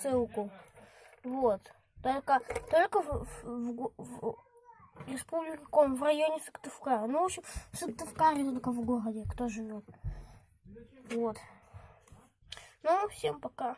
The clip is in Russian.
ссылку. Вот. Только, только в, в, в, в республике Ком, В районе Сыктывкара. Ну, в общем, в Сыктывкаре только в городе, кто живет. Вот. Ну, всем пока.